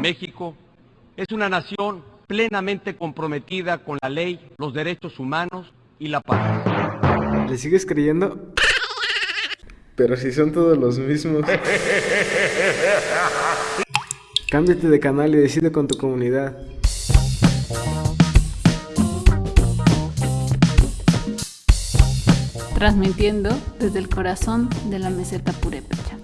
México es una nación plenamente comprometida con la ley, los derechos humanos y la paz. ¿Le sigues creyendo? Pero si son todos los mismos. Cámbiate de canal y decide con tu comunidad. Transmitiendo desde el corazón de la meseta purépecha.